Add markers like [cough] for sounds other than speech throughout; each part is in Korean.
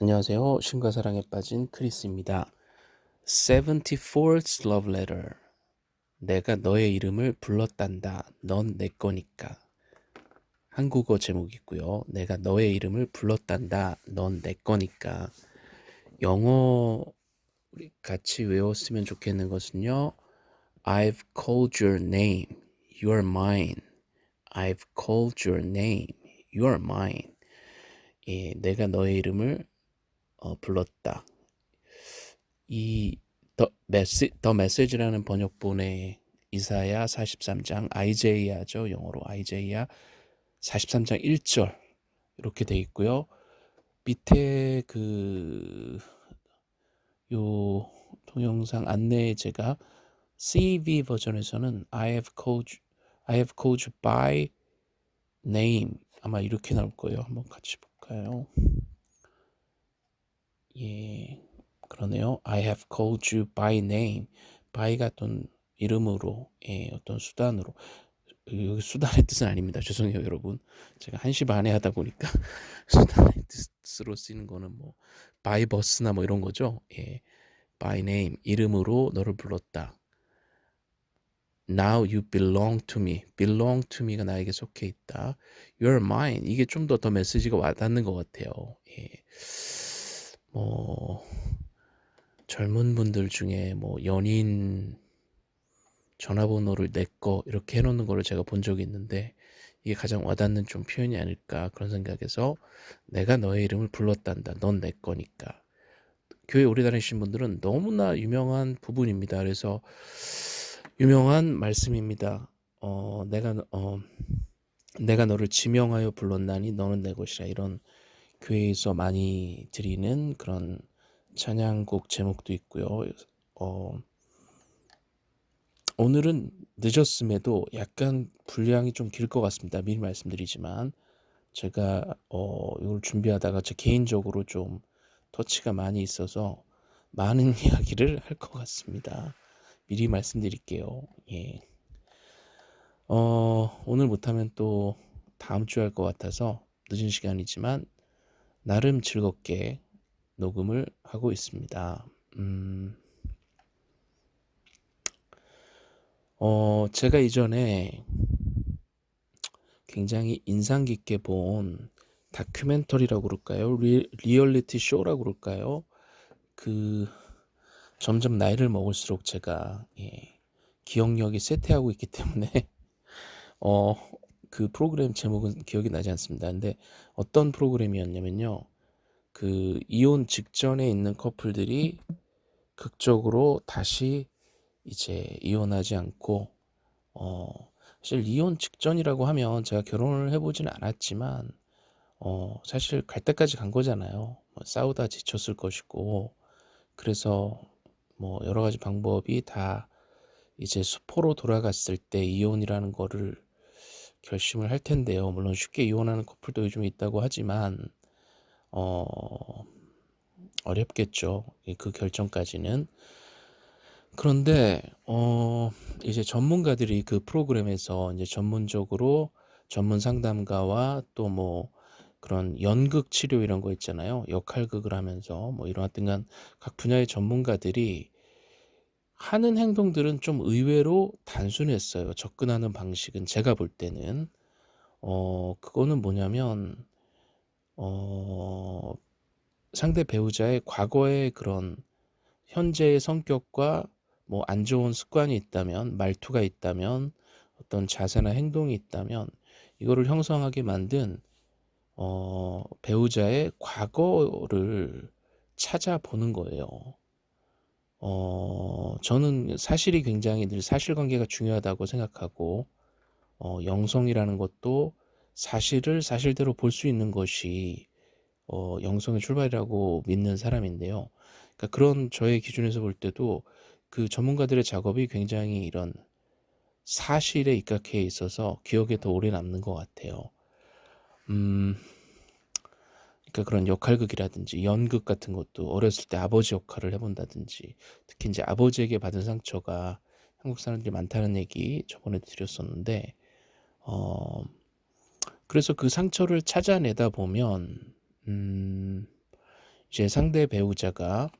안녕하세요. 신과 사랑에 빠진 크리스입니다. 74th Love Letter. 내가 너의 이름을 불렀단다. 넌 내 거니까. 한국어 제목이고요. 내가 너의 이름을 불렀단다. 넌 내 거니까. 영어 우리 같이 외웠으면 좋겠는 것은요. I've called your name. You're mine. I've called your name. You're mine. 예, 내가 너의 이름을 어, 불렀다. 이 더 메시 더 메시지라는 번역본의 이사야 43장 아이제이야죠. 영어로 아이제이야 43장 1절 이렇게 돼 있고요. 밑에 그 요 동영상 안내에 제가 CV 버전에서는 I have called you, I have called you by name 아마 이렇게 나올 거예요. 한번 같이 볼까요? 예, 그러네요. I have called you by name. by가 어떤 이름으로, 예, 어떤 수단으로. 여기 수단의 뜻은 아닙니다. 죄송해요, 여러분. 제가 1시 반에 하다 보니까 [laughs] 수단의 뜻으로 쓰는 거는 뭐 by bus나 뭐 이런 거죠. 예. by name 이름으로 너를 불렀다. Now you belong to me. belong to me가 나에게 속해 있다. You're mine. 이게 좀 더 더 메시지가 와닿는 것 같아요. 예. 뭐 젊은 분들 중에 뭐 연인 전화번호를 내 거 이렇게 해놓는 거를 제가 본 적이 있는데 이게 가장 와닿는 좀 표현이 아닐까 그런 생각에서 내가 너의 이름을 불렀단다. 넌 내 거니까. 교회 오래 다니신 분들은 너무나 유명한 부분입니다. 그래서 유명한 말씀입니다. 어, 내가 어, 내가 너를 지명하여 불렀나니 너는 내 것이라 이런 교회에서 많이 드리는 그런 찬양곡 제목도 있고요. 어, 오늘은 늦었음에도 약간 분량이 좀 길 것 같습니다. 미리 말씀드리지만 제가 어, 이걸 준비하다가 제 개인적으로 좀 터치가 많이 있어서 많은 [laughs] 이야기를 할 것 같습니다. 미리 말씀드릴게요. 예. 어, 오늘 못하면 또 다음 주에 할 것 같아서 늦은 시간이지만 나름 즐겁게 녹음을 하고 있습니다. 음, 어, 제가 이전에 굉장히 인상 깊게 본 다큐멘터리라고 그럴까요? 리, 리얼리티 쇼라고 그럴까요? 그 점점 나이를 먹을수록 제가 예, 기억력이 쇠퇴하고 있기 때문에 [laughs] 어, 그 프로그램 제목은 기억이 나지 않습니다. 근데 어떤 프로그램이었냐면요. 그 이혼 직전에 있는 커플들이 극적으로 다시 이제 이혼하지 않고 어 사실 이혼 직전이라고 하면 제가 결혼을 해보지는 않았지만 어 사실 갈 때까지 간 거잖아요. 뭐 싸우다 지쳤을 것이고 그래서 뭐 여러 가지 방법이 다 이제 수포로 돌아갔을 때 이혼이라는 거를 결심을 할 텐데요. 물론 쉽게 이혼하는 커플도 요즘 있다고 하지만 어 어렵겠죠. 그 결정까지는. 그런데 어 이제 전문가들이 그 프로그램에서 이제 전문적으로 전문 상담가와 또 뭐 그런 연극 치료 이런 거 있잖아요. 역할극을 하면서 뭐 이런 하여튼간 각 분야의 전문가들이 하는 행동들은 좀 의외로 단순했어요. 접근하는 방식은 제가 볼 때는 어 그거는 뭐냐면 어 상대 배우자의 과거의 그런 현재의 성격과 뭐 안 좋은 습관이 있다면 말투가 있다면 어떤 자세나 행동이 있다면 이거를 형성하게 만든 어 배우자의 과거를 찾아보는 거예요. 어 저는 사실이 굉장히 늘 사실관계가 중요하다고 생각하고 어 영성이라는 것도 사실을 사실대로 볼 수 있는 것이 어 영성의 출발이라고 믿는 사람인데요. 그러니까 그런 저의 기준에서 볼 때도 그 전문가들의 작업이 굉장히 이런 사실에 입각해 있어서 기억에 더 오래 남는 것 같아요. 음. 그러니까 그런 역할극이라든지 연극 같은 것도 어렸을 때 아버지 역할을 해본다든지 특히 이제 아버지에게 받은 상처가 한국 사람들이 많다는 얘기 저번에 드렸었는데 어 그래서 그 상처를 찾아내다 보면 음 이제 상대 배우자가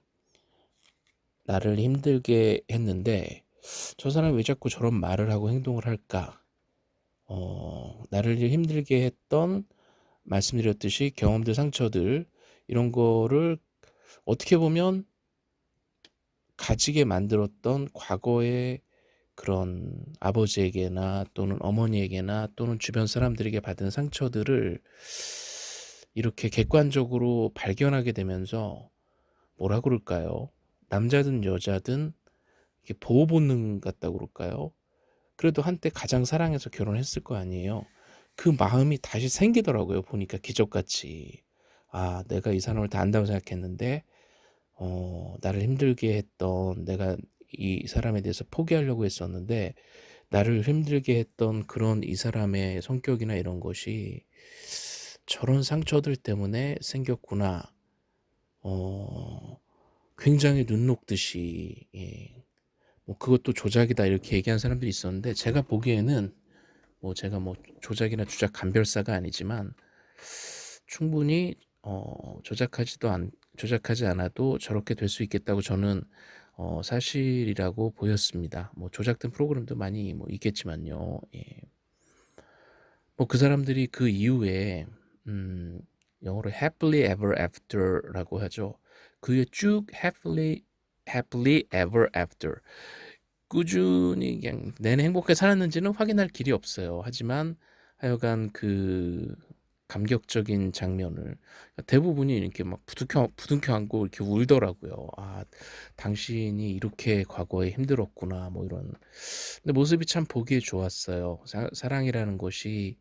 나를 힘들게 했는데 저 사람이 왜 자꾸 저런 말을 하고 행동을 할까? 어, 나를 힘들게 했던 말씀드렸듯이 경험들, 상처들 이런 거를 어떻게 보면 가지게 만들었던 과거의 그런 아버지에게나 또는 어머니에게나 또는 주변 사람들에게 받은 상처들을 이렇게 객관적으로 발견하게 되면서 뭐라 그럴까요? 남자든 여자든 보호 본능 같다고 그럴까요? 그래도 한때 가장 사랑해서 결혼했을 거 아니에요. 그 마음이 다시 생기더라고요. 보니까 기적같이. 아, 내가 이 사람을 다 안다고 생각했는데, 어, 나를 힘들게 했던, 내가 이 사람에 대해서 포기하려고 했었는데, 나를 힘들게 했던 그런 이 사람의 성격이나 이런 것이 저런 상처들 때문에 생겼구나. 어, 굉장히 눈 녹듯이, 예. 뭐 그것도 조작이다 이렇게 얘기한 사람들이 있었는데 제가 보기에는 뭐 제가 뭐 조작이나 주작 감별사가 아니지만 충분히 어 조작하지도 않 조작하지 않아도 저렇게 될 수 있겠다고 저는 어 사실이라고 보였습니다. 뭐 조작된 프로그램도 많이 뭐 있겠지만요. 예. 뭐 그 사람들이 그 이후에 음 영어로 happily ever after라고 하죠. 그 후에 쭉 happily happily ever after 꾸준히 그냥 내내 행복하게 살았는지는 확인할 길이 없어요. 하지만 하여간 그 감격적인 장면을 대부분이 이렇게 막 부둥켜 부둥켜 안고 이렇게 울더라고요. 아, 당신이 이렇게 과거에 힘들었구나 뭐 이런. 근데 모습이 참 보기에 좋았어요. 사, 사랑이라는 것이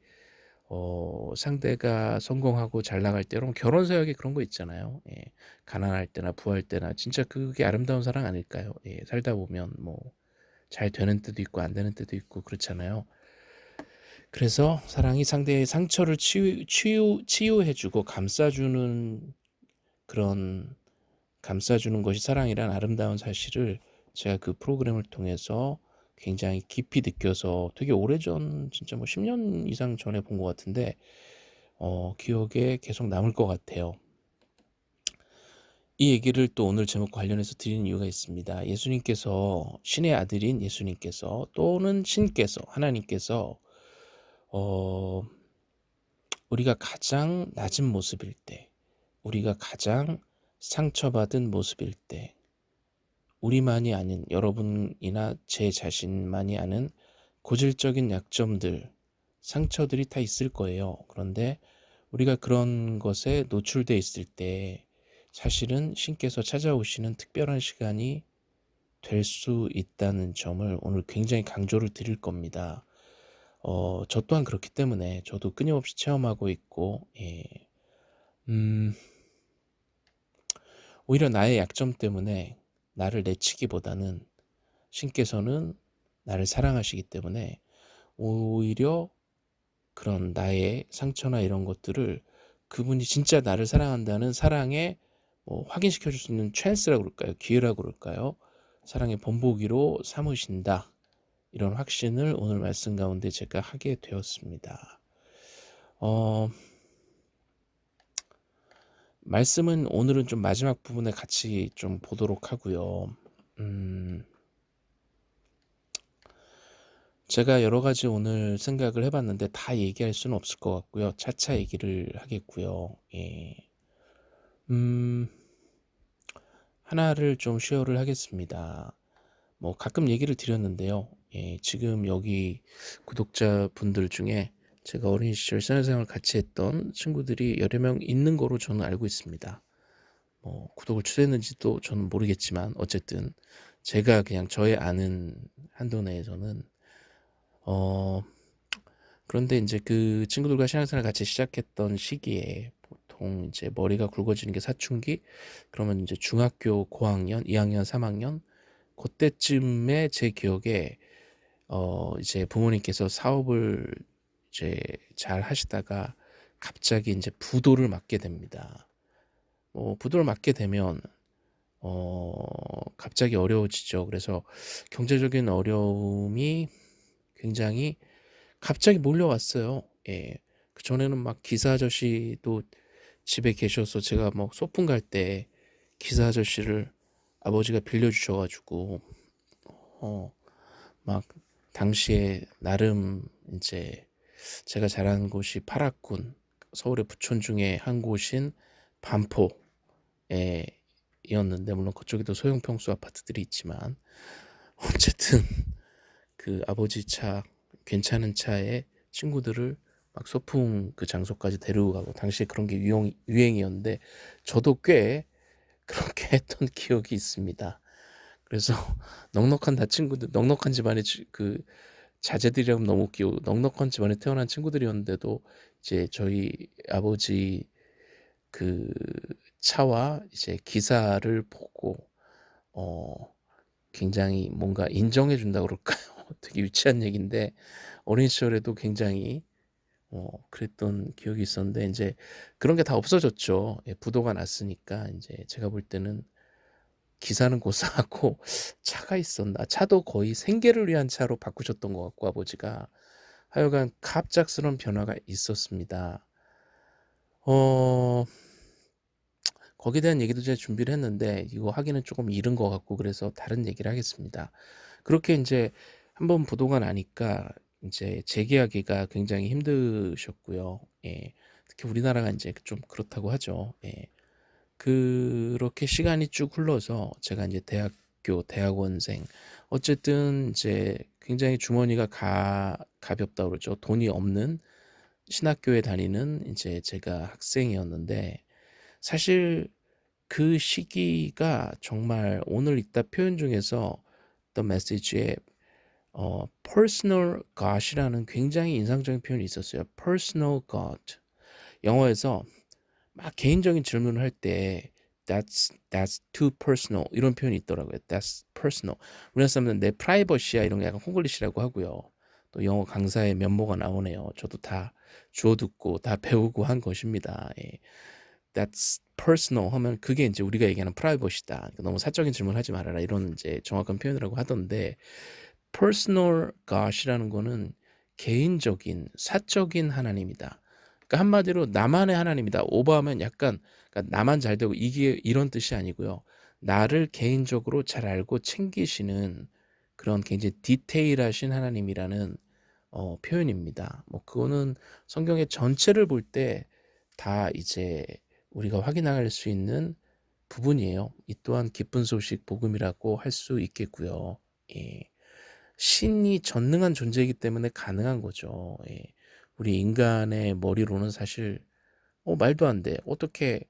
어, 상대가 성공하고 잘 나갈 때로 결혼 서약에 그런 거 있잖아요. 예, 가난할 때나 부할 때나 진짜 그게 아름다운 사랑 아닐까요? 예, 살다 보면 뭐 잘 되는 때도 있고 안 되는 때도 있고 그렇잖아요. 그래서 사랑이 상대의 상처를 치유, 치유, 치유해주고 감싸주는 그런 감싸주는 것이 사랑이란 아름다운 사실을 제가 그 프로그램을 통해서 굉장히 깊이 느껴서 되게 오래전 진짜 뭐 10년 이상 전에 본 것 같은데 어, 기억에 계속 남을 것 같아요. 이 얘기를 또 오늘 제목 관련해서 드리는 이유가 있습니다. 예수님께서 신의 아들인 예수님께서 또는 신께서 하나님께서 어, 우리가 가장 낮은 모습일 때, 우리가 가장 상처받은 모습일 때, 우리만이 아닌 여러분이나 제 자신만이 아는 고질적인 약점들, 상처들이 다 있을 거예요. 그런데 우리가 그런 것에 노출돼 있을 때 사실은 신께서 찾아오시는 특별한 시간이 될 수 있다는 점을 오늘 굉장히 강조를 드릴 겁니다. 어, 저 또한 그렇기 때문에 저도 끊임없이 체험하고 있고, 예. 음, 오히려 나의 약점 때문에 나를 내치기보다는 신께서는 나를 사랑하시기 때문에 오히려 그런 나의 상처나 이런 것들을 그분이 진짜 나를 사랑한다는 사랑에 뭐 확인시켜 줄 수 있는 찬스라고 그럴까요? 기회라고 그럴까요? 사랑의 본보기로 삼으신다. 이런 확신을 오늘 말씀 가운데 제가 하게 되었습니다. 어, 말씀은 오늘은 좀 마지막 부분에 같이 좀 보도록 하고요. 음, 제가 여러 가지 오늘 생각을 해봤는데 다 얘기할 수는 없을 것 같고요. 차차 얘기를 하겠고요. 예. 음, 하나를 좀 쉐어를 하겠습니다. 뭐 가끔 얘기를 드렸는데요. 예, 지금 여기 구독자분들 중에 제가 어린 시절 생활생활 같이 했던 친구들이 여러 명 있는 거로 저는 알고 있습니다. 뭐 구독을 취소했는지도 저는 모르겠지만 어쨌든 제가 그냥 저의 아는 한도 내에서는 어 그런데 이제 그 친구들과 신앙생활 같이 시작했던 시기에 보통 이제 머리가 굵어지는 게 사춘기 그러면 이제 중학교 고학년 2학년 3학년 그때쯤에 제 기억에 어 이제 부모님께서 사업을 이제 잘 하시다가 갑자기 이제 부도를 맞게 됩니다. 뭐 부도를 맞게 되면 어 갑자기 어려워지죠. 그래서 경제적인 어려움이 굉장히 갑자기 몰려왔어요. 예. 그 전에는 막 기사 아저씨도 집에 계셔서 제가 뭐 소풍 갈 때 기사 아저씨를 아버지가 빌려주셔가지고 어 막 당시에 나름 이제 제가 자란 곳이 파락군 서울의 부촌 중에 한 곳인 반포에 이었는데 물론 그쪽에도 소형 평수 아파트들이 있지만 어쨌든 그 아버지 차 괜찮은 차에 친구들을 막 소풍 그 장소까지 데리고 가고 당시에 그런 게 유행, 유행이었는데 저도 꽤 그렇게 [laughs] 했던 기억이 있습니다. 그래서 [laughs] 넉넉한 다 친구들 넉넉한 집안의 그 자제들이라면 너무 웃기고 넉넉한 집안에 태어난 친구들이었는데도 이제 저희 아버지 그 차와 이제 기사를 보고 어 굉장히 뭔가 인정해 준다 그럴까요? [laughs] 되게 유치한 얘기인데 어린 시절에도 굉장히 어 그랬던 기억이 있었는데 인제 그런 게 다 없어졌죠. 예 부도가 났으니까 인제 제가 볼 때는 기사는 고사하고 [laughs] 차가 있었나 차도 거의 생계를 위한 차로 바꾸셨던 것 같고 아버지가 하여간 갑작스러운 변화가 있었습니다. 어 거기에 대한 얘기도 제가 준비를 했는데 이거 하기는 조금 이른 것 같고 그래서 다른 얘기를 하겠습니다. 그렇게 인제 한번 부도가 나니까 인제 재계하기가 굉장히 힘드셨고요. 예. 특히 우리나라가 인제 좀 그렇다고 하죠. 예. 그렇게 시간이 쭉 흘러서 제가 인제 대학교 대학원생 어쨌든 이제 굉장히 주머니가 가 가볍다 그러죠. 돈이 없는 신학교에 다니는 인제 제가 학생이었는데 사실 그 시기가 정말 오늘 읽다 표현 중에서 The Message에 어 personal god이라는 굉장히 인상적인 표현이 있었어요. personal god. 영어에서 막 개인적인 질문을 할 때 that's that's too personal 이런 표현이 있더라고요. that's personal. 우리나라 사람들은 내 프라이버시야 이런 게 약간 홍글리시라고 하고요. 또 영어 강사의 면모가 나오네요. 저도 다 주워 듣고 다 배우고 한 것입니다. 예. that's personal 하면 그게 이제 우리가 얘기하는 프라이버시다. 그러니까 너무 사적인 질문하지 말아라 이런 이제 정확한 표현이라고 하던데 personal God이라는 거는 개인적인 사적인 하나님이다. 그러니까 한마디로 나만의 하나님이다. 오버하면 약간 그러니까 나만 잘 되고 이게 이런 뜻이 아니고요. 나를 개인적으로 잘 알고 챙기시는 그런 굉장히 디테일하신 하나님이라는 어, 표현입니다. 뭐 그거는 성경의 전체를 볼 때 다 이제 우리가 확인할 수 있는 부분이에요. 이 또한 기쁜 소식 복음이라고 할 수 있겠고요. 예. 신이 전능한 존재이기 때문에 가능한 거죠. 예. 우리 인간의 머리로는 사실 어 말도 안 돼. 어떻게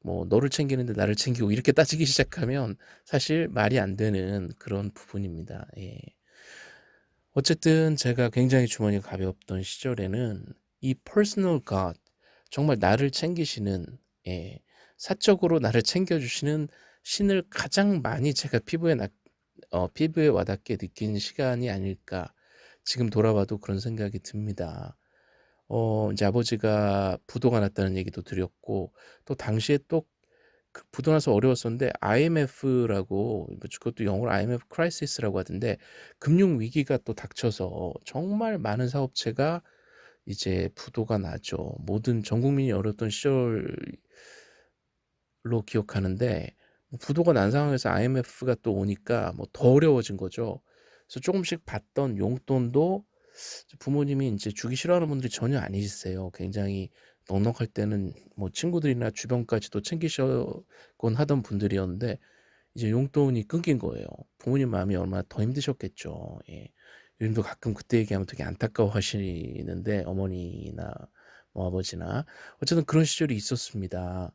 뭐 너를 챙기는데 나를 챙기고 이렇게 [laughs] 따지기 시작하면 사실 말이 안 되는 그런 부분입니다. 예. 어쨌든 제가 굉장히 주머니가 가벼웠던 시절에는 이 personal God 정말 나를 챙기시는 예, 사적으로 나를 챙겨주시는 신을 가장 많이 제가 피부에 나, 어, 피부에 와닿게 느낀 시간이 아닐까 지금 돌아봐도 그런 생각이 듭니다. 어, 이제 아버지가 부도가 났다는 얘기도 드렸고 또 당시에 또 그 부도 나서 어려웠었는데 IMF라고 뭐 그것도 영어로 IMF crisis라고 하던데 금융 위기가 또 닥쳐서 정말 많은 사업체가 이제 부도가 나죠. 모든 전 국민이 어려웠던 시절로 기억하는데 뭐 부도가 난 상황에서 IMF가 또 오니까 뭐 더 어려워진 거죠. 그래서 조금씩 받던 용돈도 부모님이 이제 주기 싫어하는 분들이 전혀 아니세요. 굉장히 넉넉할 때는 뭐 친구들이나 주변까지도 챙기셨곤 하던 분들이었는데 이제 용돈이 끊긴 거예요. 부모님 마음이 얼마나 더 힘드셨겠죠. 예. 요즘도 가끔 그때 얘기하면 되게 안타까워 하시는데 어머니나 뭐 아버지나 어쨌든 그런 시절이 있었습니다.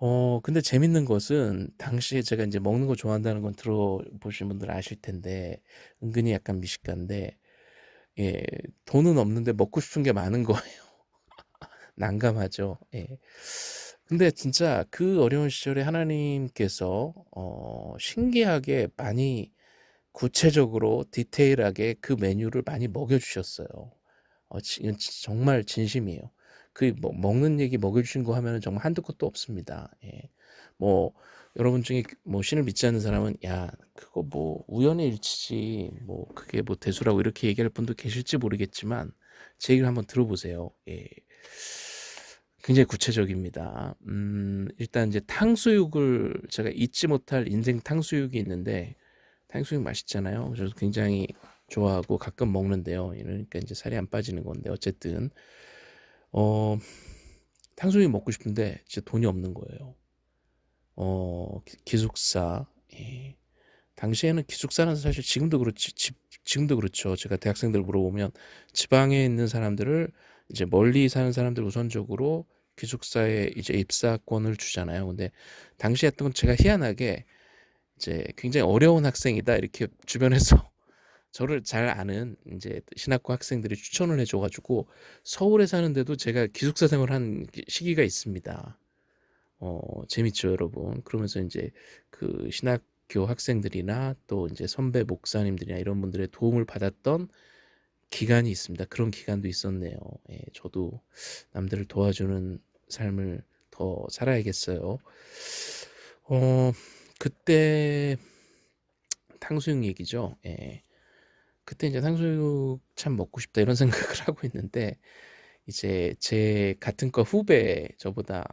어 근데 재밌는 것은 당시에 제가 이제 먹는 거 좋아한다는 건 들어보신 분들 아실 텐데 은근히 약간 미식가인데 예 돈은 없는데 먹고 싶은 게 많은 거예요. [laughs] 난감하죠. 예. 근데 진짜 그 어려운 시절에 하나님께서 어 신기하게 많이 구체적으로 디테일하게 그 메뉴를 많이 먹여 주셨어요. 어진 정말 진심이에요. 그 뭐 먹는 얘기 먹여 주신 거 하면은 정말 한두 끝도 없습니다. 예. 뭐 여러분 중에 뭐 신을 믿지 않는 사람은 야 그거 뭐 우연의 일치지 뭐 그게 뭐 대수라고 이렇게 얘기할 분도 계실지 모르겠지만 제 얘기를 한번 들어보세요. 예. 굉장히 구체적입니다. 음, 일단 이제 탕수육을 제가 잊지 못할 인생 탕수육이 있는데 탕수육 맛있잖아요. 그래서 굉장히 좋아하고 가끔 먹는데요. 이러니까 이제 살이 안 빠지는 건데 어쨌든 어 탕수육이 먹고 싶은데 진짜 돈이 없는 거예요. 어 기- 기숙사 예. 당시에는 기숙사는 사실 지금도 그렇지 집, 지금도 그렇죠. 제가 대학생들 물어보면 지방에 있는 사람들을 이제 멀리 사는 사람들 우선적으로 기숙사에 이제 입사권을 주잖아요. 근데 당시 했던 건 제가 희한하게 이제 굉장히 어려운 학생이다 이렇게 [laughs] 주변에서 저를 잘 아는 이제 신학과 학생들이 추천을 해줘가지고 서울에 사는데도 제가 기숙사 생활 한 시기가 있습니다. 어, 재밌죠, 여러분. 그러면서 이제 그 신학교 학생들이나 또 이제 선배 목사님들이나 이런 분들의 도움을 받았던 기간이 있습니다. 그런 기간도 있었네요. 예, 저도 남들을 도와주는 삶을 더 살아야겠어요. 어, 그때 탕수육 얘기죠. 예. 그때 이제 탕수육 참 먹고 싶다 이런 [laughs] 생각을 하고 있는데 이제 제 같은 과 후배 저보다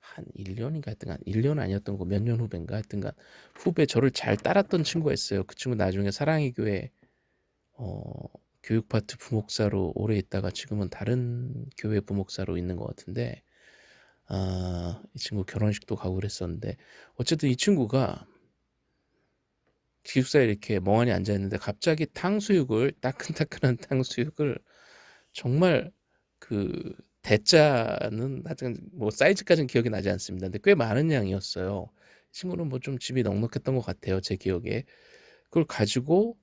한 1년인가 하여튼간 1년 아니었던 거 몇 년 후배인가 하여튼간 후배 저를 잘 따랐던 친구가 있어요. 그 친구 나중에 사랑의 교회 어, 교육 파트 부목사로 오래 있다가 지금은 다른 교회 부목사로 있는 것 같은데 아, 이 친구 결혼식도 가고 그랬었는데 어쨌든 이 친구가 기숙사에 이렇게 멍하니 앉아 있는데 갑자기 탕수육을 따끈따끈한 탕수육을 정말 그 대짜는 하여튼 뭐 사이즈까지는 기억이 나지 않습니다. 근데 꽤 많은 양이었어요. 이 친구는 뭐 좀 집이 넉넉했던 것 같아요. 제 기억에. 그걸 가지고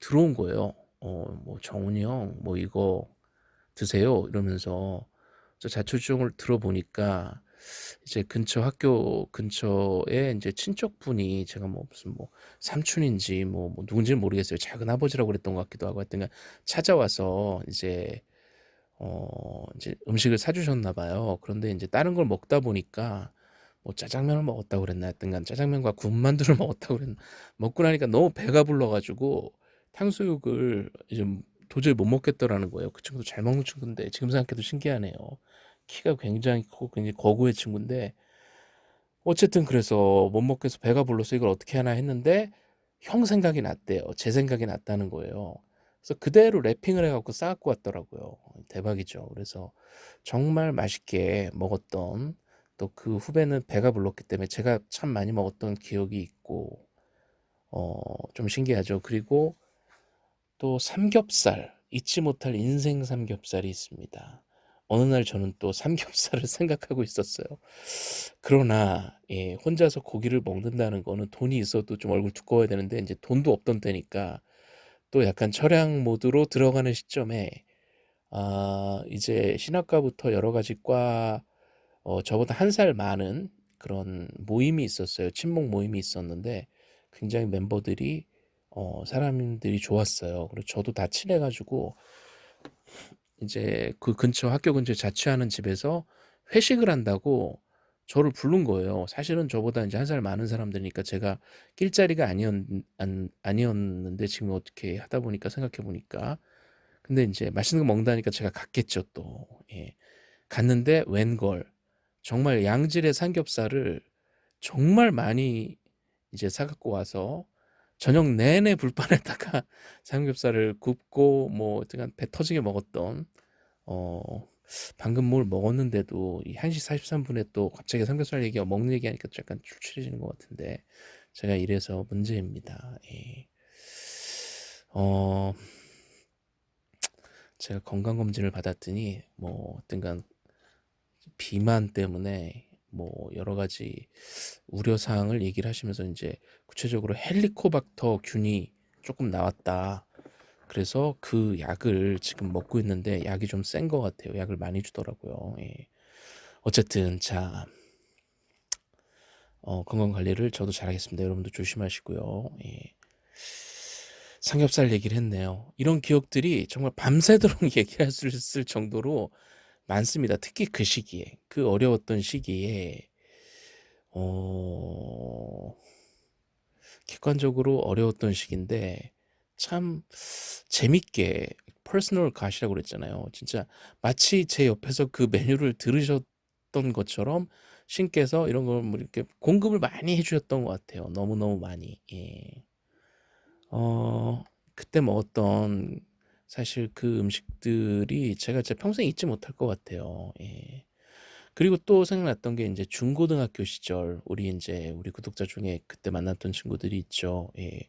들어온 거예요. 어, 뭐 정훈이 형, 뭐 이거 드세요. 이러면서 저 자초지종을 들어보니까 이제 근처 학교 근처에 이제 친척분이 제가 뭐 무슨 뭐 삼촌인지 뭐, 뭐 누군지는 모르겠어요. 작은 아버지라고 그랬던 것 같기도 하고 하여튼 찾아와서 이제 어 이제 음식을 사주셨나 봐요. 그런데 이제 다른 걸 먹다 보니까 뭐 짜장면을 먹었다고 그랬나 하여튼간 짜장면과 군만두를 [laughs] 먹었다고 그랬나 먹고 나니까 너무 배가 불러가지고 탕수육을 이제 도저히 못 먹겠더라는 거예요. 그 친구도 잘 먹는 친구인데 지금 생각해도 신기하네요. 키가 굉장히 크고 굉장히 거구의 친구인데 어쨌든 그래서 못 먹겠어 배가 불러서 이걸 어떻게 하나 했는데 형 생각이 났대요. 제 생각이 났다는 거예요. 그래서 그대로 랩핑을 해갖고 싸갖고 왔더라고요. 대박이죠. 그래서 정말 맛있게 먹었던 또 그 후배는 배가 불렀기 때문에 제가 참 많이 먹었던 기억이 있고 어, 좀 신기하죠. 그리고 또 삼겹살 잊지 못할 인생 삼겹살이 있습니다. 어느 날 저는 또 삼겹살을 [laughs] 생각하고 있었어요. 그러나 예, 혼자서 고기를 먹는다는 거는 돈이 있어도 좀 얼굴 두꺼워야 되는데 이제 돈도 없던 때니까 또 약간 철양 모드로 들어가는 시점에 아, 이제 신학과부터 여러 가지 과 어, 저보다 한 살 많은 그런 모임이 있었어요. 친목 모임이 있었는데 굉장히 멤버들이 어, 사람들이 좋았어요. 그리고 저도 다 친해가지고 이제 그 근처 학교 근처에 자취하는 집에서 회식을 한다고 저를 부른 거예요. 사실은 저보다 이제 한 살 많은 사람들이니까 제가 낄 자리가 아니었, 안, 아니었는데 지금 어떻게 하다 보니까 생각해 보니까 근데 이제 맛있는 거 먹는다니까 제가 갔겠죠 또. 예. 갔는데 웬걸 정말 양질의 삼겹살을 정말 많이 이제 사갖고 와서 저녁 내내 불판에다가 [laughs] 삼겹살을 굽고 뭐 어쨌든 배 터지게 먹었던 어 방금 뭘 먹었는데도 이 1시 43분에 또 갑자기 삼겹살 얘기가 먹는 얘기하니까 약간 출출해지는 것 같은데 제가 이래서 문제입니다. 예. 어 제가 건강검진을 받았더니 뭐 어떤간 비만 때문에 뭐 여러 가지 우려 사항을 얘기를 하시면서 이제 구체적으로 헬리코박터 균이 조금 나왔다. 그래서 그 약을 지금 먹고 있는데 약이 좀 센 것 같아요. 약을 많이 주더라고요. 예. 어쨌든 자 어, 건강 관리를 저도 잘하겠습니다. 여러분도 조심하시고요. 예. 삼겹살 얘기를 했네요. 이런 기억들이 정말 밤새도록 [laughs] 얘기할 수 있을 정도로 많습니다. 특히 그 시기에 그 어려웠던 시기에 어, 객관적으로 어려웠던 시기인데 참 재밌게 personal God이라고 그랬잖아요. 진짜 마치 제 옆에서 그 메뉴를 들으셨던 것처럼 신께서 이런 걸 뭐 이렇게 공급을 많이 해 주셨던 것 같아요. 너무너무 많이. 예. 어 그때 먹었던 사실 그 음식들이 제가 제 평생 잊지 못할 것 같아요. 예. 그리고 또 생각났던 게 인제 중고등학교 시절 우리 인제 우리 구독자 중에 그때 만났던 친구들이 있죠. 예.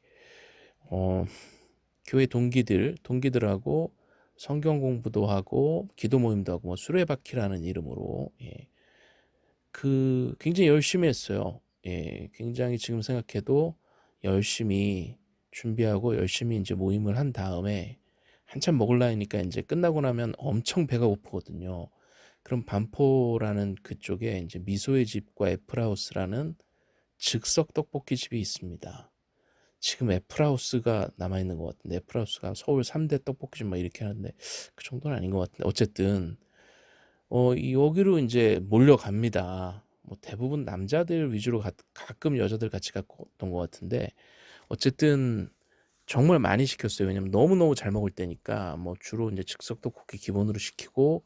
어 교회 동기들, 동기들하고 성경 공부도 하고 기도 모임도 하고 뭐 수레바퀴라는 이름으로 예. 그 굉장히 열심히 했어요. 예. 굉장히 지금 생각해도 열심히 준비하고 열심히 인제 모임을 한 다음에 한참 먹을라 하니까 인제 끝나고 나면 엄청 배가 고프거든요. 그럼 반포라는 그쪽에 인제 미소의 집과 애플하우스라는 즉석 떡볶이 집이 있습니다. 지금 애플하우스가 남아 있는 것 같은데 애플하우스가 서울 3대 떡볶이집 막 이렇게 하는데 그 정도는 아닌 것 같은데 어쨌든 어 여기로 인제 몰려갑니다. 뭐 대부분 남자들 위주로 가 가끔 여자들 같이 갔던 것 같은데 어쨌든 정말 많이 시켰어요. 왜냐면 너무너무 잘 먹을 때니까 뭐 주로 인제 즉석 떡볶이 기본으로 시키고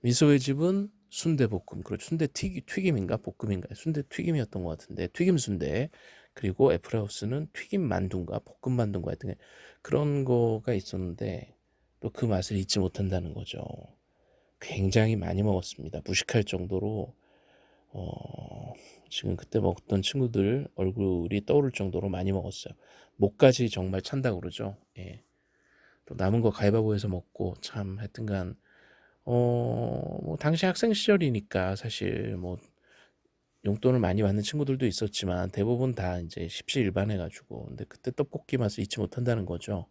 미소의 집은 순대볶음 그리고 순대 튀기 튀김인가 볶음인가 순대 튀김이었던 것 같은데 튀김 순대 그리고 애플하우스는 튀김 만두인가 볶음 만두인가 하여튼 그런 거가 있었는데 또 그 맛을 잊지 못한다는 거죠. 굉장히 많이 먹었습니다. 무식할 정도로 어 지금 그때 먹었던 친구들 얼굴이 떠오를 정도로 많이 먹었어요. 목까지 정말 찬다고 그러죠. 예. 또 남은 거 가위바위보해서 먹고 참 하여튼간 어 뭐 당시 학생 시절이니까 사실 뭐 용돈을 많이 받는 친구들도 있었지만 대부분 다 인제 십시일반 해 가지고 근데 그때 떡볶이 맛을 잊지 못한다는 거죠.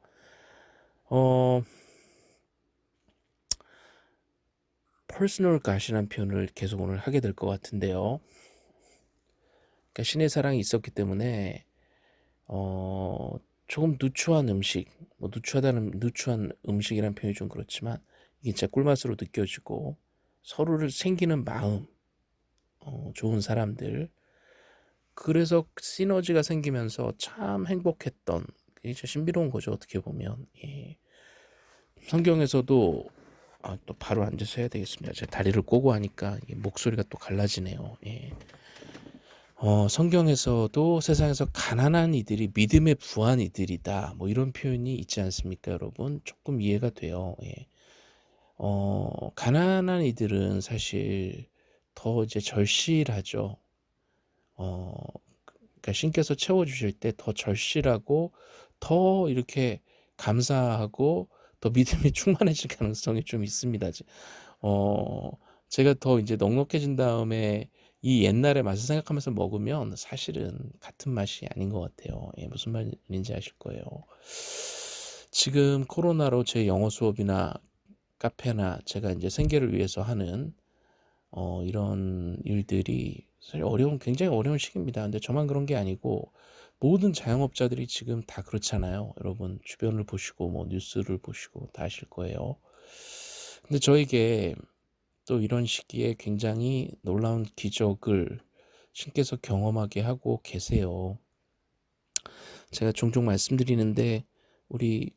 어 personal God이라는 표현을 계속 오늘 하게 될 것 같은데요. 그러니까 신의 사랑이 있었기 때문에 어 조금 누추한 음식, 뭐 누추하다는 누추한 음식이라는 표현이 좀 그렇지만 이게 진짜 꿀맛으로 느껴지고 서로를 챙기는 마음, 어 좋은 사람들 그래서 시너지가 생기면서 참 행복했던 이게 참 신비로운 거죠 어떻게 보면 예. 성경에서도 아, 또 바로 앉아서 해야 되겠습니다. 제가 다리를 꼬고 하니까 목소리가 또 갈라지네요. 예. 어, 성경에서도 세상에서 가난한 이들이 믿음의 부한 이들이다. 뭐 이런 표현이 있지 않습니까, 여러분? 조금 이해가 돼요. 예. 어, 가난한 이들은 사실 더 이제 절실하죠. 어, 그러니까 신께서 채워주실 때 더 절실하고 더 이렇게 감사하고 더 믿음이 [laughs] 충만해질 가능성이 좀 있습니다. 어, 제가 더 이제 넉넉해진 다음에 이 옛날의 맛을 생각하면서 먹으면 사실은 같은 맛이 아닌 것 같아요. 예, 무슨 말인지 아실 거예요. 지금 코로나로 제 영어 수업이나 카페나 제가 이제 생계를 위해서 하는 어, 이런 일들이 사실 어려운 굉장히 어려운 시기입니다. 근데 저만 그런 게 아니고 모든 자영업자들이 지금 다 그렇잖아요. 여러분 주변을 보시고 뭐 뉴스를 보시고 다 아실 거예요. 근데 저에게 또 이런 시기에 굉장히 놀라운 기적을 신께서 경험하게 하고 계세요. 제가 종종 말씀드리는데 우리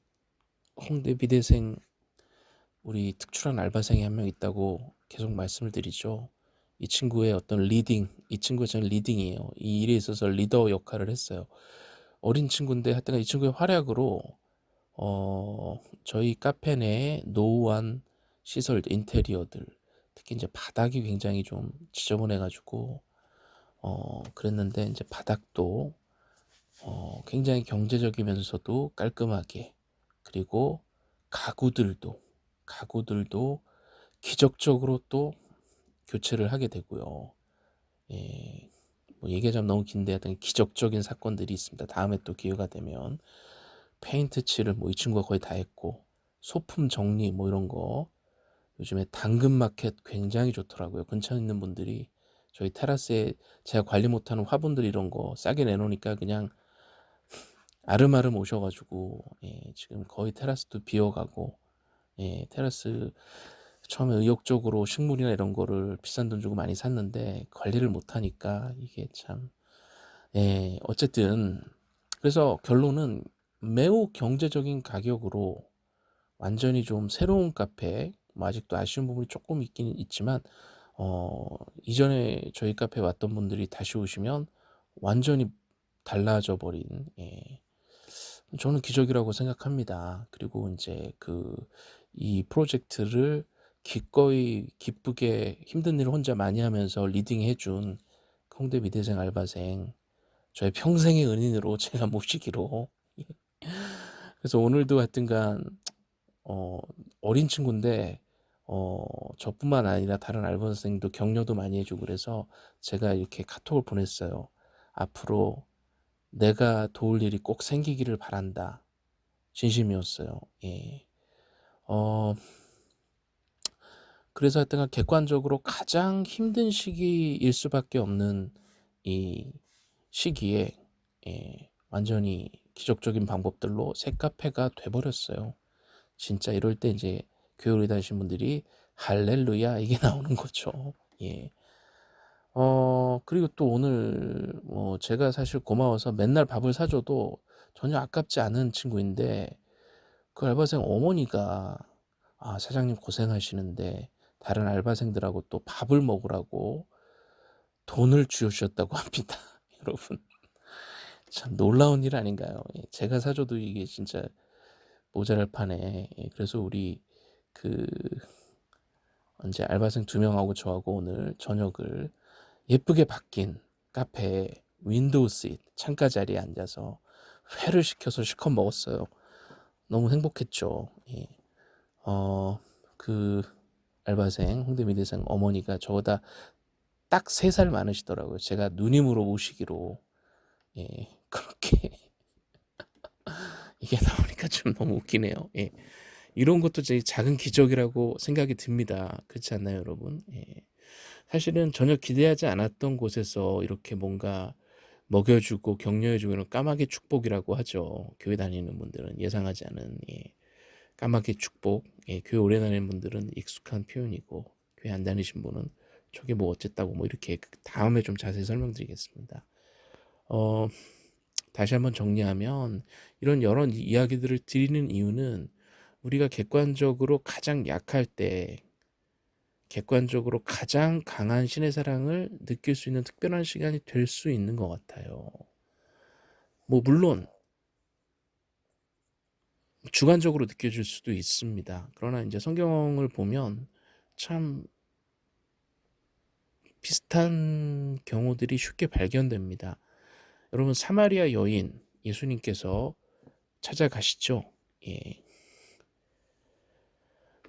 홍대 비대생 우리 특출한 알바생이 한 명 있다고 계속 말씀을 드리죠. 이 친구의 어떤 leading, 이 친구가 저는 leading이에요. 이 일에 있어서 리더 역할을 했어요. 어린 친구인데 하여튼 이 친구의 활약으로 어, 저희 카페 내에 노후한 시설, 인테리어들, 특히 이제 바닥이 굉장히 좀 지저분해가지고 어, 그랬는데 이제 바닥도 어, 굉장히 경제적이면서도 깔끔하게 그리고 가구들도 가구들도 기적적으로 또 교체를 하게 되고요. 예, 뭐 얘기하자면 너무 긴데 하여튼 기적적인 사건들이 있습니다. 다음에 또 기회가 되면 페인트 칠을 뭐 이 친구가 거의 다 했고 소품 정리 뭐 이런 거 요즘에 당근마켓 굉장히 좋더라고요. 근처에 있는 분들이 저희 테라스에 제가 관리 못하는 화분들 이런 거 싸게 내놓으니까 그냥 아름아름 오셔가지고 예, 지금 거의 테라스도 비어가고 예, 테라스 처음에 의욕적으로 식물이나 이런 거를 비싼 돈 주고 많이 샀는데 관리를 못하니까 이게 참 예, 어쨌든 그래서 결론은 매우 경제적인 가격으로 완전히 좀 새로운 카페 뭐 아직도 아쉬운 부분이 조금 있긴 있지만 어 이전에 저희 카페에 왔던 분들이 다시 오시면 완전히 달라져 버린 예. 저는 기적이라고 생각합니다. 그리고 인제 그 이 프로젝트를 기꺼이 기쁘게 힘든 일을 혼자 많이 하면서 리딩해 준 홍대 미대생 알바생 저의 평생의 은인으로 [laughs] 제가 모시기로 예. [laughs] 그래서 오늘도 하여튼간 어 어린 친구인데 어 저뿐만 아니라 다른 알바생도 격려도 많이 해 주고 그래서 제가 이렇게 카톡을 보냈어요. "앞으로 내가 도울 일이 꼭 생기기를 바란다." 진심이었어요. 예. 어 그래서 하여튼간 객관적으로 가장 힘든 시기일 수밖에 없는 이 시기에 예 완전히 기적적인 방법들로 새 카페가 돼 버렸어요. 진짜 이럴 때 인제 교회 오래 다니신 분들이 할렐루야 이게 [laughs] 나오는 거죠. 예. 어 그리고 또 오늘 뭐 제가 사실 고마워서 맨날 밥을 사 줘도 전혀 아깝지 않은 친구인데 그 알바생 어머니가 아 사장님 고생하시는데 다른 알바생들하고 또 밥을 먹으라고 돈을 주셨다고 [laughs] 합니다. 여러분 참 놀라운 일 아닌가요? 예 제가 사 줘도 이게 진짜 모자랄 판에 예 그래서 우리 그 인제 알바생 2 명하고 저하고 오늘 저녁을 예쁘게 바뀐 카페에 window seat 창가 자리에 앉아서 회를 시켜서 실컷 먹었어요. 너무 행복했죠. 예. 어 그 알바생 홍대 미대생 어머니가 저보다 딱 3살 많으시더라고요. 제가 누님으로 모시기로 예 그렇게 [laughs] 이게 나오니까 좀 너무 웃기네요. 예. 이런 것도 제 작은 기적이라고 생각이 듭니다. 그렇지 않나요, 여러분? 예. 사실은 전혀 기대하지 않았던 곳에서 이렇게 뭔가 먹여 주고 격려해 주고 이런 까마귀 축복이라고 하죠. 교회 다니는 분들은 예상하지 않은 예. 까마귀 축복. 예. 교회 오래 다니는 분들은 익숙한 표현이고 교회 안 다니신 분은 저게 뭐 어쨌다고 뭐 이렇게 다음에 좀 자세히 설명드리겠습니다. 어 다시 한번 정리하면 이런 여러 이야기들을 드리는 이유는 우리가 객관적으로 가장 약할 때 객관적으로 가장 강한 신의 사랑을 느낄 수 있는 특별한 시간이 될 수 있는 것 같아요. 뭐 물론 주관적으로 느껴질 수도 있습니다. 그러나 인제 성경을 보면 참 비슷한 경우들이 쉽게 발견됩니다. 여러분 사마리아 여인 예수님께서 찾아가시죠. 예.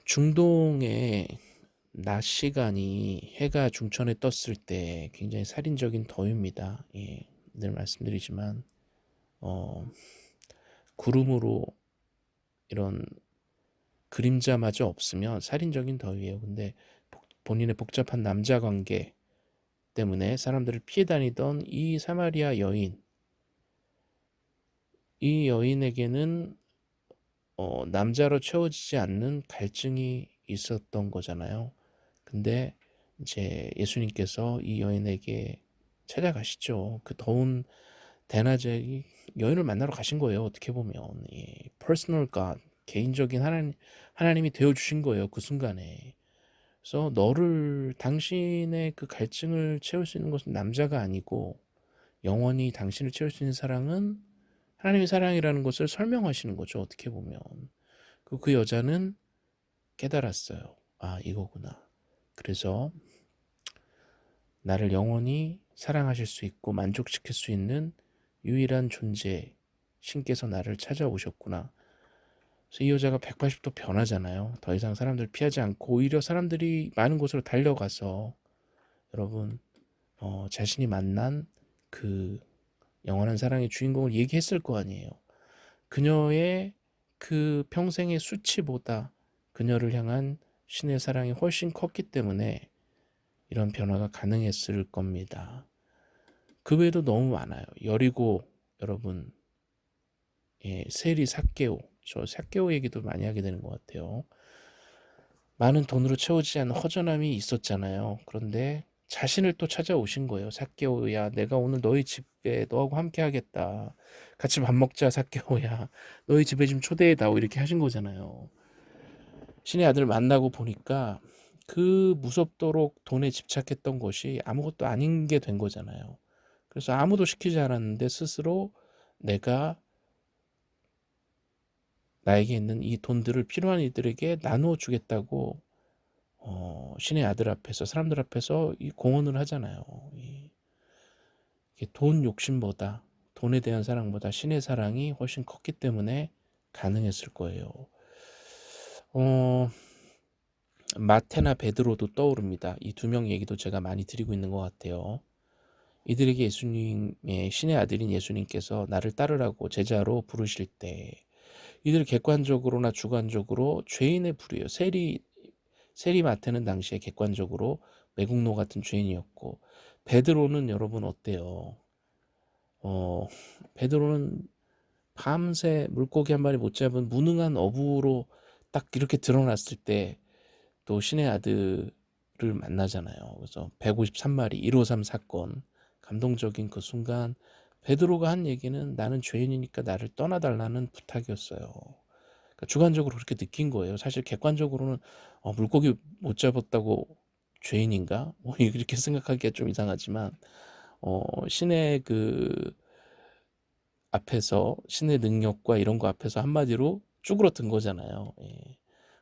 중동의 낮 시간이 해가 중천에 떴을 때 굉장히 살인적인 더위입니다. 예. 늘 말씀드리지만 어 구름으로 이런 그림자마저 없으면 살인적인 더위예요. 근데 복 본인의 복잡한 남자 관계 때문에 사람들을 피해 다니던 이 사마리아 여인 이 여인에게는 어 남자로 채워지지 않는 갈증이 있었던 거잖아요. 근데 이제 예수님께서 이 여인에게 찾아가시죠. 그 더운 대낮에 이 여인을 만나러 가신 거예요. 어떻게 보면 예. personal God 개인적인 하나님 하나님이 되어 주신 거예요. 그 순간에. 그래서 너를 당신의 그 갈증을 채울 수 있는 것은 남자가 아니고 영원히 당신을 채울 수 있는 사랑은 하나님의 사랑이라는 것을 설명하시는 거죠. 어떻게 보면. 그, 그 여자는 깨달았어요. 아, 이거구나. 그래서 나를 영원히 사랑하실 수 있고 만족시킬 수 있는 유일한 존재, 신께서 나를 찾아오셨구나. 그래서 이 여자가 180도 변하잖아요. 더 이상 사람들 피하지 않고 오히려 사람들이 많은 곳으로 달려가서 여러분 어, 자신이 만난 그 영원한 사랑의 주인공을 얘기했을 거 아니에요. 그녀의 그 평생의 수치보다 그녀를 향한 신의 사랑이 훨씬 컸기 때문에 이런 변화가 가능했을 겁니다. 그 외에도 너무 많아요. 여리고 여러분 예, 세리 사케오 저 사케오 얘기도 많이 하게 되는 것 같아요. 많은 돈으로 채워지지 않은 허전함이 있었잖아요. 그런데 자신을 또 찾아오신 거예요. 사케오야 내가 오늘 너희 집에 너하고 함께 하겠다. 같이 밥 먹자 사케오야. 너희 집에 좀 초대해 다오 이렇게 하신 거잖아요. 신의 아들을 만나고 보니까 그 무섭도록 돈에 집착했던 것이 아무것도 아닌 게 된 거잖아요. 그래서 아무도 시키지 않았는데 스스로 내가 나에게 있는 이 돈들을 필요한 이들에게 나누어 주겠다고 어, 신의 아들 앞에서 사람들 앞에서 이 공헌을 하잖아요. 이, 돈 욕심보다 돈에 대한 사랑보다 신의 사랑이 훨씬 컸기 때문에 가능했을 거예요. 어, 마테나 베드로도 떠오릅니다. 이 두 명 얘기도 제가 많이 드리고 있는 것 같아요. 이들에게 예수님의 신의 아들인 예수님께서 나를 따르라고 제자로 부르실 때 이들 객관적으로나 주관적으로 죄인의 부류예요. 세리 세리 마테는 당시에 객관적으로 매국노 같은 죄인이었고 베드로는 여러분 어때요? 어, 베드로는 밤새 물고기 한 마리 못 잡은 무능한 어부로 딱 이렇게 드러났을 때 또 신의 아들을 만나잖아요. 그래서 153마리 153 사건 감동적인 그 순간 베드로가 한 얘기는 나는 죄인이니까 나를 떠나달라는 부탁이었어요. 그러니까 주관적으로 그렇게 느낀 거예요. 사실 객관적으로는 어, 물고기 못 잡았다고 죄인인가? 뭐 [laughs] 이렇게 생각하기가 좀 이상하지만 어, 신의 그 앞에서 신의 능력과 이런 거 앞에서 한마디로 쭈그러든 거잖아요. 예.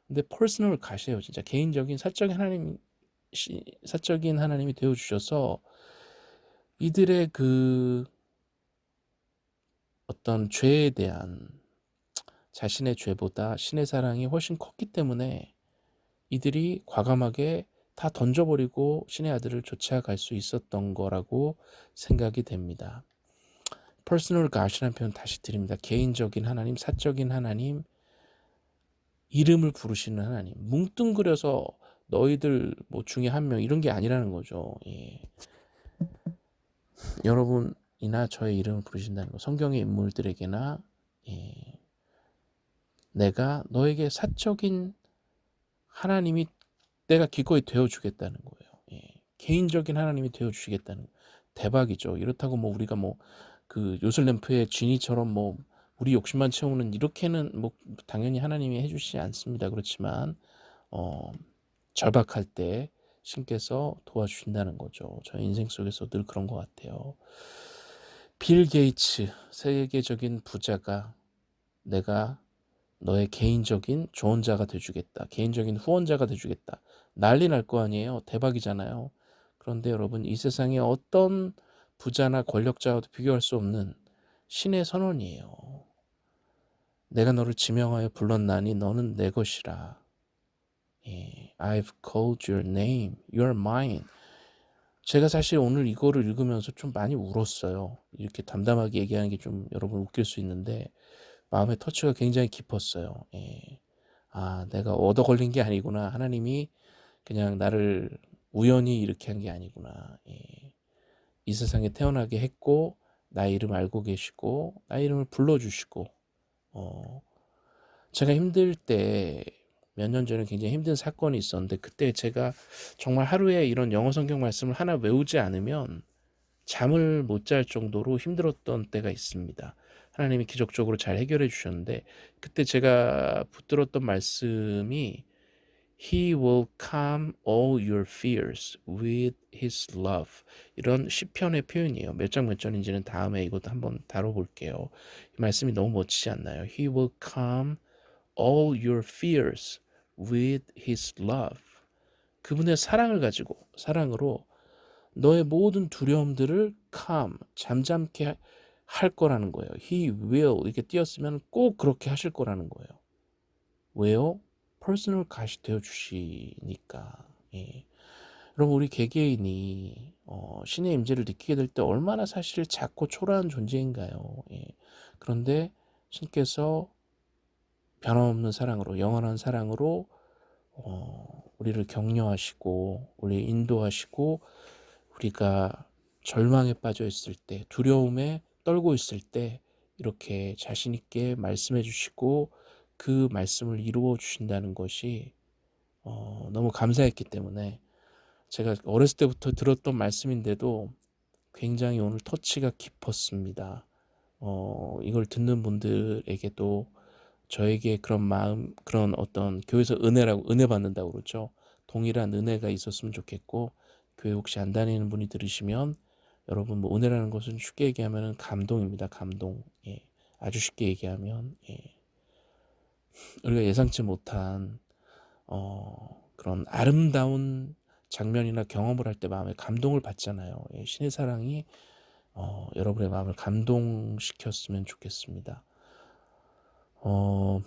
근데 personal God이셔요. 진짜 개인적인 사적인 하나님 사적인 하나님이 되어 주셔서 이들의 그 어떤 죄에 대한 자신의 죄보다 신의 사랑이 훨씬 컸기 때문에 이들이 과감하게 다 던져버리고 신의 아들을 쫓아갈 수 있었던 거라고 생각이 됩니다. personal God이라는 표현 다시 드립니다. 개인적인 하나님, 사적인 하나님, 이름을 부르시는 하나님. 뭉뚱그려서 너희들 뭐 중에 한 명 이런 게 아니라는 거죠. 예. 여러분이나 저의 이름을 부르신다는 거. 성경의 인물들에게나 예. 내가 너에게 사적인 하나님이 내가 기꺼이 되어주겠다는 거예요. 예. 개인적인 하나님이 되어주시겠다는 대박이죠. 이렇다고 뭐 우리가 뭐 그 요술램프의 지니처럼 뭐 우리 욕심만 채우는 이렇게는 뭐 당연히 하나님이 해주시지 않습니다. 그렇지만 어 절박할 때 신께서 도와주신다는 거죠. 저 인생 속에서 늘 그런 것 같아요. 빌 게이츠 세계적인 부자가 내가 너의 개인적인 조언자가 돼주겠다. 개인적인 후원자가 돼주겠다. 난리 날 거 아니에요. 대박이잖아요. 그런데 여러분 이 세상에 어떤 부자나 권력자와도 비교할 수 없는 신의 선언이에요. 내가 너를 지명하여 불렀나니 너는 내 것이라. 예, I've called your name. You're mine. 제가 사실 오늘 이거를 읽으면서 좀 많이 울었어요. 이렇게 담담하게 얘기하는 게 좀 여러분 웃길 수 있는데 마음의 터치가 굉장히 깊었어요. 예. 아, 내가 얻어 걸린 게 아니구나. 하나님이 그냥 나를 우연히 이렇게 한 게 아니구나. 예. 이 세상에 태어나게 했고 나의 이름 알고 계시고 나의 이름을 불러주시고 어, 제가 힘들 때 몇 년 전에 굉장히 힘든 사건이 있었는데 그때 제가 정말 하루에 이런 영어 성경 말씀을 하나 외우지 않으면 잠을 못 잘 정도로 힘들었던 때가 있습니다. 하나님이 기적적으로 잘 해결해 주셨는데 그때 제가 붙들었던 말씀이 He will calm all your fears with his love. 이런 시편의 표현이에요. 몇 장 몇 절인지는 다음에 이것도 한번 다뤄볼게요. 이 말씀이 너무 멋지지 않나요? He will calm all your fears with his love. 그분의 사랑을 가지고 사랑으로 너의 모든 두려움들을 calm 잠잠케 할 거라는 거예요. He will 이렇게 띄었으면 꼭 그렇게 하실 거라는 거예요. 왜요? personal God이 되어 주시니까. 예. 여러분 우리 개개인이 어, 신의 임재를 느끼게 될 때 얼마나 사실 작고 초라한 존재인가요? 예. 그런데 신께서 변함없는 사랑으로 영원한 사랑으로 어, 우리를 격려하시고 우리 인도하시고 우리가 절망에 빠져 있을 때 두려움에 떨고 있을 때 이렇게 자신 있게 말씀해 주시고 그 말씀을 이루어 주신다는 것이 어, 너무 감사했기 때문에 제가 어렸을 때부터 들었던 말씀인데도 굉장히 오늘 터치가 깊었습니다. 어, 이걸 듣는 분들에게도 저에게 그런 마음, 그런 어떤 교회에서 은혜라고 은혜 받는다고 그러죠. 동일한 은혜가 있었으면 좋겠고 교회 혹시 안 다니는 분이 들으시면 여러분 뭐 은혜라는 것은 쉽게 얘기하면 감동입니다. 감동. 예. 아주 쉽게 얘기하면 예. 우리가 예상치 못한 어, 그런 아름다운 장면이나 경험을 할 때 마음에 감동을 받잖아요. 예. 신의 사랑이 어, 여러분의 마음을 감동시켰으면 좋겠습니다. 어,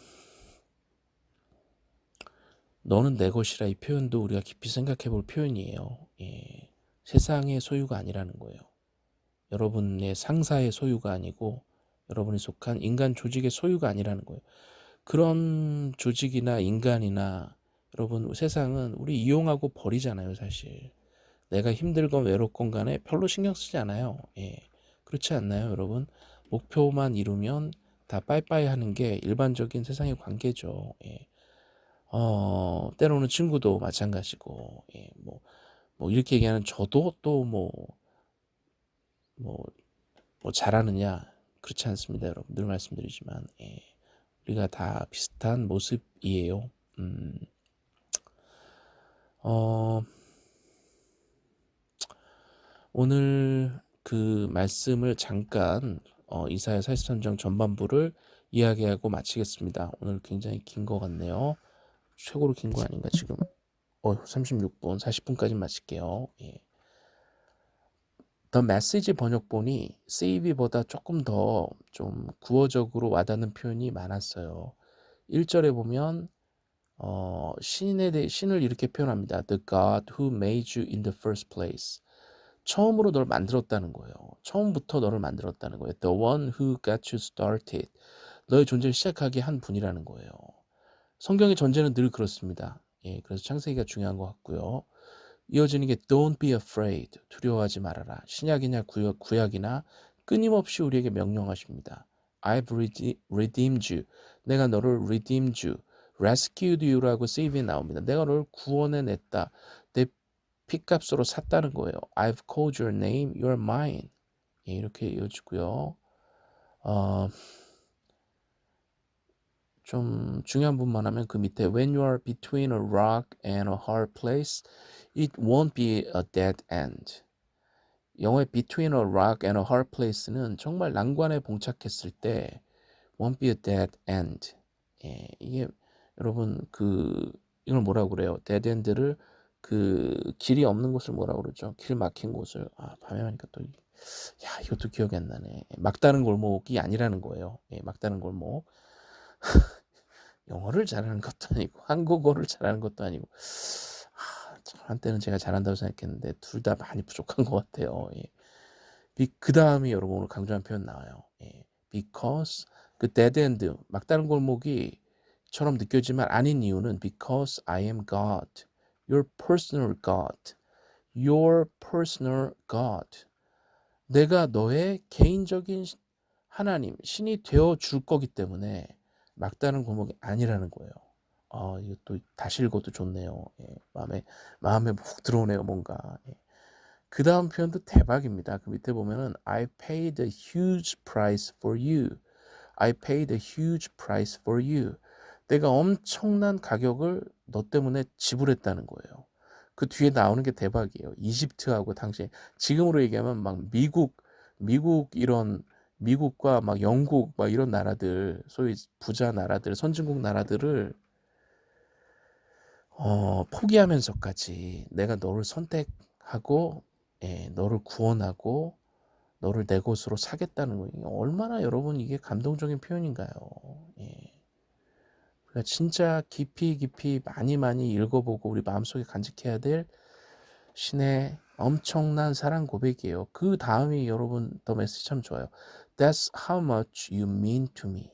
너는 내 것이라 이 표현도 우리가 깊이 생각해 볼 표현이에요. 예. 세상의 소유가 아니라는 거예요. 여러분의 상사의 소유가 아니고 여러분이 속한 인간 조직의 소유가 아니라는 거예요. 그런 조직이나 인간이나 여러분 세상은 우리 이용하고 버리잖아요 사실. 내가 힘들건 외롭건 간에 별로 신경 쓰지 않아요. 예. 그렇지 않나요 여러분? 목표만 이루면 다 빠이빠이 하는 게 일반적인 세상의 관계죠. 예. 어, 때로는 친구도 마찬가지고, 예, 뭐, 뭐, 이렇게 얘기하는 저도 또 뭐, 뭐, 뭐, 잘하느냐. 그렇지 않습니다, 여러분. 늘 말씀드리지만, 예, 우리가 다 비슷한 모습이에요. 음, 어, 오늘 그 말씀을 잠깐 어, 이사야 43장 전반부를 이야기하고 마치겠습니다. 오늘 굉장히 긴 것 같네요. 최고로 긴 거 아닌가 지금? 어, 36분, 40분까지 마칠게요. 예. 더 메시지 번역본이 CV보다 조금 더 좀 구어적으로 와닿는 표현이 많았어요. 1절에 보면 어, 신에 대해 신을 이렇게 표현합니다. The God who made you in the first place. 처음으로 널 만들었다는 거예요. 처음부터 너를 만들었다는 거예요. The one who got you started. 너의 존재를 시작하게 한 분이라는 거예요. 성경의 전제는 늘 그렇습니다. 예, 그래서 창세기가 중요한 것 같고요. 이어지는 게 Don't be afraid. 두려워하지 말아라. 신약이냐 구약, 구약 이나 끊임없이 우리에게 명령하십니다. I've redeemed you. 내가 너를 redeemed you. rescued you라고 세이브에 나옵니다. 내가 너를 구원해냈다. 내 핏값으로 샀다는 거예요. I've called your name, you're mine. 예, 이렇게 이어지고요. 어, 좀 중요한 부분만 하면 그 밑에 When you are between a rock and a hard place, it won't be a dead end. 영어의 between a rock and a hard place는 정말 난관에 봉착했을 때 won't be a dead end. 예, 이게 여러분 그 이걸 뭐라고 그래요? dead end를 그 길이 없는 곳을 뭐라고 그러죠? 길 막힌 곳을 아 밤에 하니까 또 야 이것도 기억이 안 나네. 막다른 골목이 아니라는 거예요. 예, 막다른 골목. 영어를 잘하는 것도 아니고 [laughs] 한국어를 잘하는 것도 아니고 아, 한때는 제가 잘한다고 생각했는데 둘 다 많이 부족한 것 같아요. 예. 그 다음에 여러분 오늘 강조한 표현 나와요. 예. Because 그 dead end 막다른 골목이 처럼 느껴지만 아닌 이유는 because I am God. your personal God, your personal God. 내가 너의 개인적인 하나님, 신이 되어 줄 거기 때문에 막다른 골목이 아니라는 거예요. 아, 이것도 다시 읽어도 좋네요. 예, 마음에, 마음에 훅 들어오네요, 뭔가. 예. 그 다음 표현도 대박입니다. 그 밑에 보면은 I paid a huge price for you. I paid a huge price for you. 내가 엄청난 가격을 너 때문에 지불했다는 거예요. 그 뒤에 나오는 게 대박이에요. 이집트하고 당시 지금으로 얘기하면 막 미국 미국 이런 미국과 막 영국 막 이런 나라들 소위 부자 나라들 선진국 나라들을 어, 포기하면서까지 내가 너를 선택하고 예, 너를 구원하고 너를 내 것으로 사겠다는 거예요. 얼마나 여러분 이게 감동적인 표현인가요? 예. 그러니까 진짜 깊이 깊이 많이 많이 읽어보고 우리 마음속에 간직해야 될 신의 엄청난 사랑 고백이에요. 그 다음이 여러분 더 메시지 참 좋아요. That's how much you mean to me.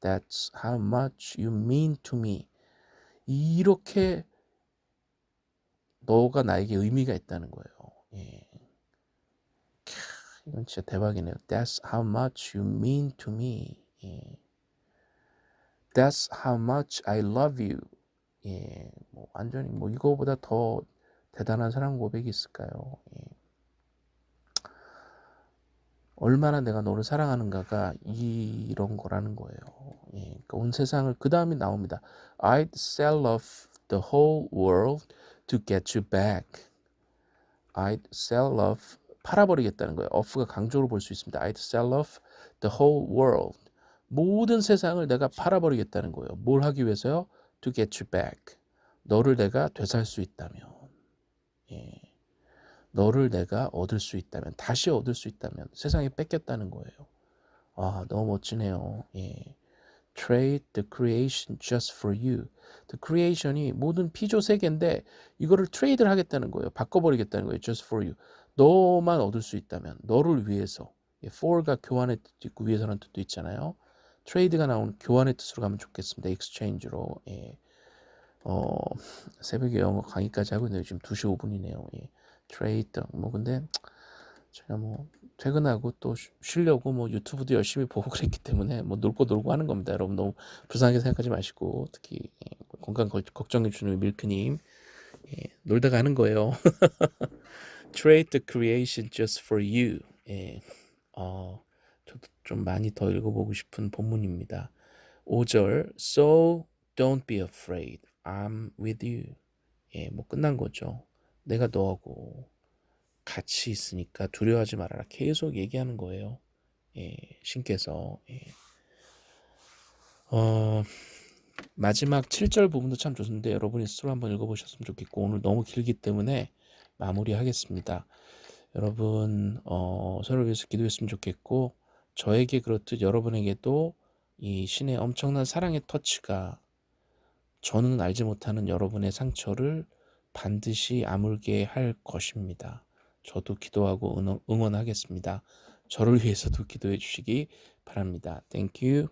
That's how much you mean to me. 이렇게 너가 나에게 의미가 있다는 거예요. 예. 이건 진짜 대박이네요. That's how much you mean to me. 예. That's how much I love you. 예, 뭐 완전히 뭐 이거보다 더 대단한 사랑 고백이 있을까요? 예. 얼마나 내가 너를 사랑하는가가 이런 거라는 거예요. 예, 그러니까 온 세상을 그 다음에 나옵니다. I'd sell off the whole world to get you back. I'd sell off 팔아버리겠다는 거예요. off가 강조로 볼 수 있습니다. I'd sell off the whole world. 모든 세상을 내가 팔아버리겠다는 거예요. 뭘 하기 위해서요? To get you back. 너를 내가 되살 수 있다면. 예. 너를 내가 얻을 수 있다면, 다시 얻을 수 있다면, 세상에 뺏겼다는 거예요. 아, 너무 멋지네요. 예. Trade the creation just for you. The creation이 모든 피조 세계인데 이거를 트레이드를 하겠다는 거예요. 바꿔버리겠다는 거예요. Just for you. 너만 얻을 수 있다면, 너를 위해서. 예, for가 교환의 뜻도 있고 위해서라는 뜻도 있잖아요. trade가 나오는 교환의 뜻으로 가면 좋겠습니다. exchange로. 예. 어, 새벽에 영어 강의까지 하고 있는데 지금 2시 5분이네요. 예. Trade 뭐 근데 제가 뭐 퇴근하고 또 쉬- 쉬려고 뭐 유튜브도 열심히 [laughs] 보고 그랬기 때문에 뭐 놀고 놀고 하는 겁니다. 여러분 너무 불쌍하게 생각하지 마시고 특히 예, 건강 걸- 걱정해 주는 밀크님 예, 놀다가 하는 거예요. [laughs] Trade the creation just for you. 예, 어, 저도 좀 많이 더 읽어보고 싶은 본문입니다. 5절 So don't be afraid. I'm with you. 예, 뭐 끝난 거죠. 내가 너하고 같이 있으니까 두려워하지 말아라. 계속 얘기하는 거예요. 예, 신께서. 예. 어, 마지막 7절 부분도 참 좋은데 여러분이 스스로 한번 읽어보셨으면 좋겠고 오늘 너무 길기 때문에 마무리하겠습니다. 여러분 어, 서로 위해서 기도했으면 좋겠고 저에게 그렇듯 여러분에게도 이 신의 엄청난 사랑의 터치가 저는 알지 못하는 여러분의 상처를 반드시 아물게 할 것입니다. 저도 기도하고 응원, 응원하겠습니다. 저를 위해서도 기도해 주시기 바랍니다. You.